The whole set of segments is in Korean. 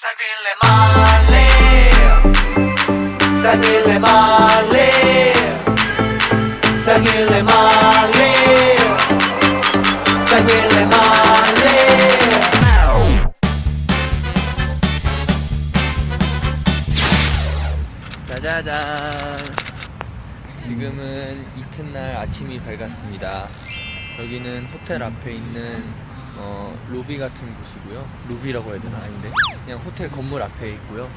Seguirle male, seguirle male, seguirle male, seguirle male. 짜자잔 지금은 이튿날 아침이 밝았습니다 여기는 호텔 앞에 있는 어, 로비 같은 곳이고요. 로비라고 해야 되나? 아닌데. 그냥 호텔 건물 앞에 있고요.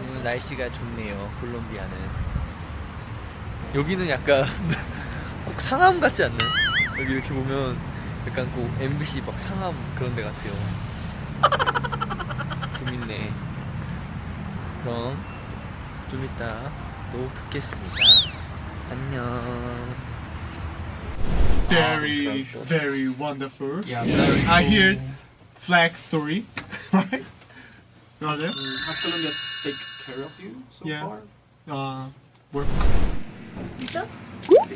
오늘 날씨가 좋네요. 콜롬비아는. 여기는 약간 꼭 상암 같지 않나요? 여기 이렇게 보면 약간 꼭 MBC 막 상암 그런 데 같아요. 재밌네. 그럼 좀 이따 또 뵙겠습니다. 안녕. very, very wonderful. Yeah, very I hear flag story, right? Mm, has, has take care of you so yeah. far? Uh, work. ¿Listo? that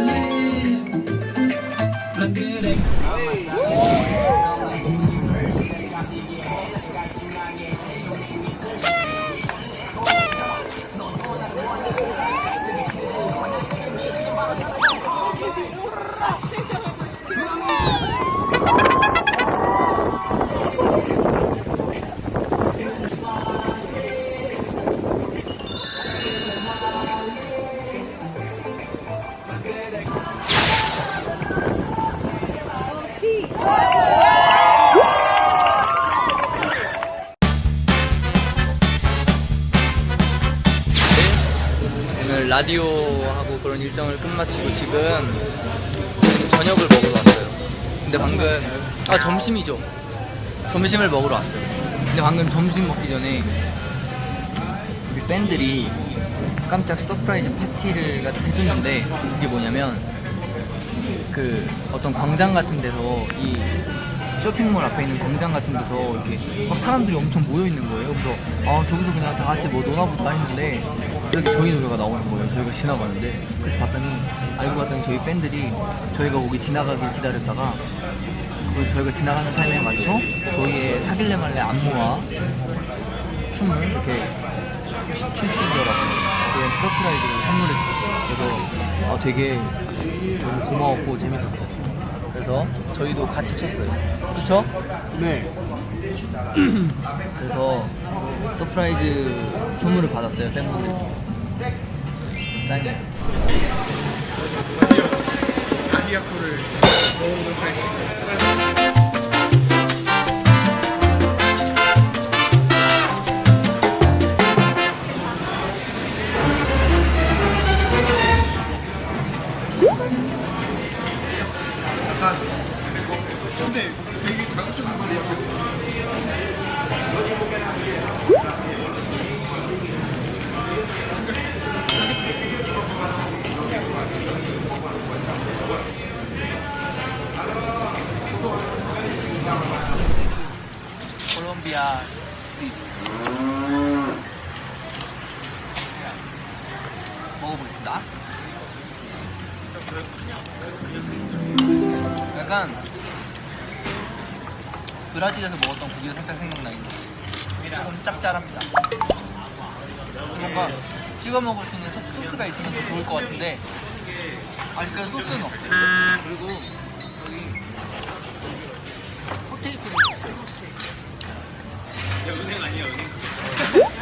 Okay. 오늘 라디오 하고 그런 일정을 끝마치고 지금 저녁을 먹으러 왔어요. 근데 방금 아 점심이죠. 점심을 먹으러 왔어요. 근데 방금 점심 먹기 전에 우리 팬들이 깜짝 surprise 파티를 해줬는데 그게 뭐냐면 그 어떤 광장 같은 데서 이 쇼핑몰 앞에 있는 광장 같은 데서 이렇게 막 사람들이 엄청 모여 있는 거예요. 그래서 아 저기서 그냥 다 같이 뭐 노나 보다 했는데 갑자기 저희 노래가 나오는 거예요. 저희가 지나가는데 그래서 봤더니 알고 봤더니 저희 팬들이 저희가 거기 지나가길 기다렸다가 그 저희가 지나가는 타이밍에 맞춰서 저희의 사귈래 말래 안무와 춤을 이렇게 추- 추시더라고요. 저희한테 surprise를 선물해 주셨어요. 그래서 아, 되게 너무 고마웠고 재밌었어요. 그래서 저희도 같이 췄어요. 그쵸? 네. 그래서 surprise 선물을 받았어요 팬분들께 짱이에요 아기야코를 먹어보도록 하겠습니다. 비아 먹어보겠습니다. 약간 브라질에서 먹었던 고기가 살짝 생각나긴 해 조금 짭짤합니다. 뭔가 찍어 먹을 수 있는 소- 소스가 있으면 더 좋을 것 같은데 아직까지 소스는 없어요. 그리고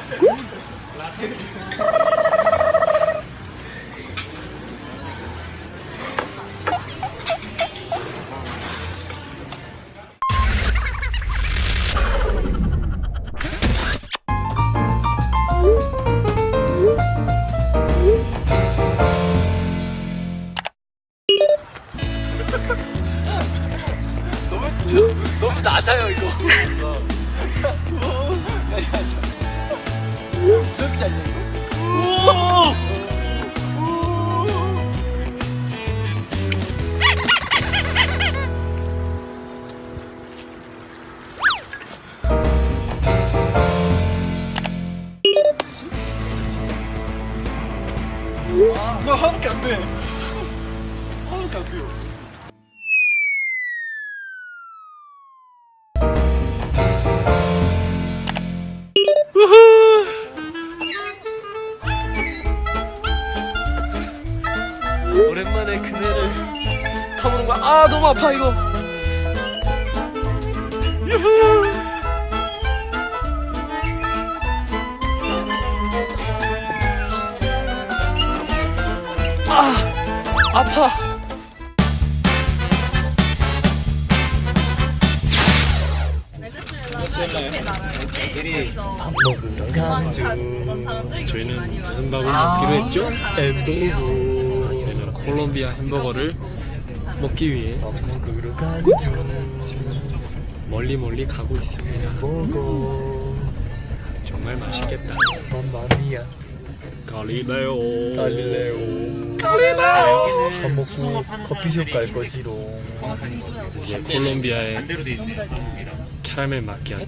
너무 낮아요 이거. 귀 엽지 않냐? 이거 오랜만에 그네를 타보는 거야. 아 너무 아파 이거. 유후. 아 아파. 저희는 무슨 밥을 먹기로 했죠? 햄버거 콜롬비아 햄버거를 먹기 위해 멀리 멀리 가고 있습니다. 정말 맛있겠다. 갈릴레오. 갈릴레오. 밥 먹고 커피숍 갈 거지롱. 이제 콜롬비아의 캐러멜 마키아토.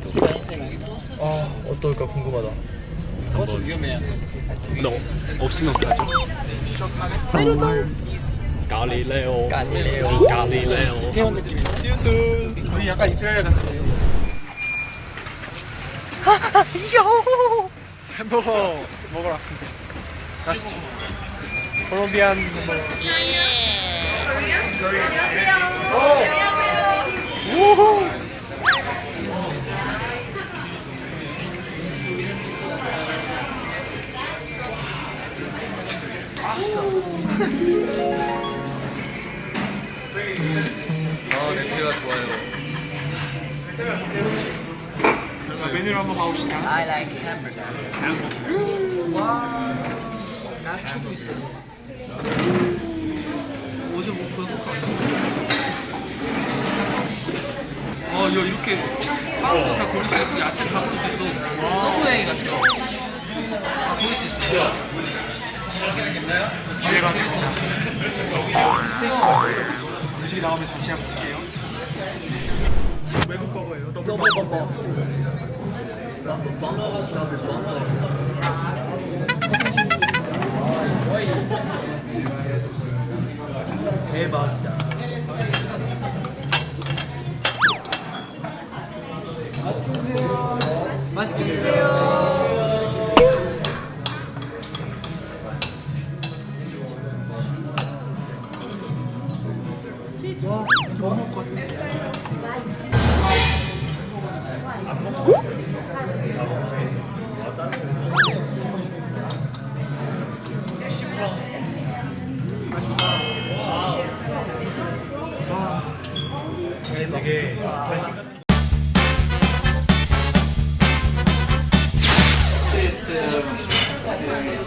아 어떨까 궁금하다. 한번. 너 없으면 가죠 갈릴레오 갈릴레오 갈릴레오 태원 느낌. 시우스. 우리 약간 이스라엘 같은데요. 햄버거 먹으러 왔습니다. 가시죠. 콜롬비안 햄버거. 아 냄새가 좋아요 자, 메뉴를 한번 봐봅시다. I like hamburger 와 나초도 있었어 어제 뭐 그거 아, 야 이렇게 빵도 다 고를 수 있고 야채 다 고를 수 있어. 서브웨이 같아요. 다 고를 수 있어. 기대가 됩니다. 음식이 나오면 다시 한번 볼게요. 외국 버거예요. 더블 버거. 맛있게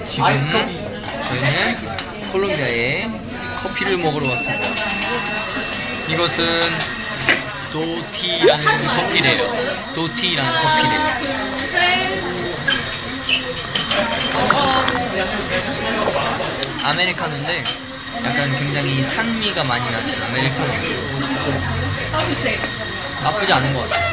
지금 저희는 콜롬비아에 커피를 먹으러 왔습니다. 이것은 도티라는 커피래요. 도티라는 커피래요. 아메리카노인데 약간 굉장히 산미가 많이 나는 아메리카노. 나쁘지 않은 것 같아요.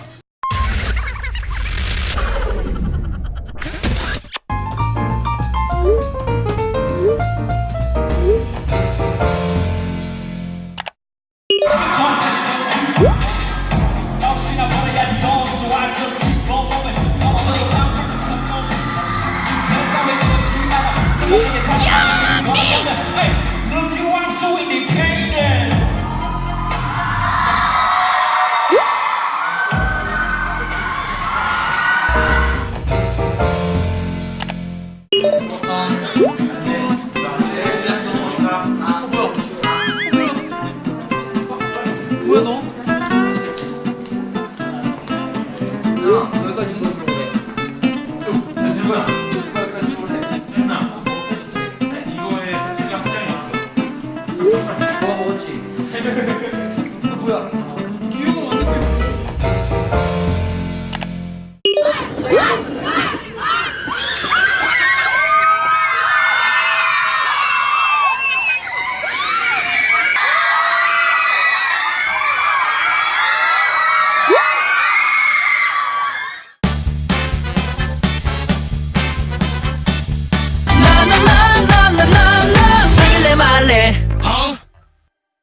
no.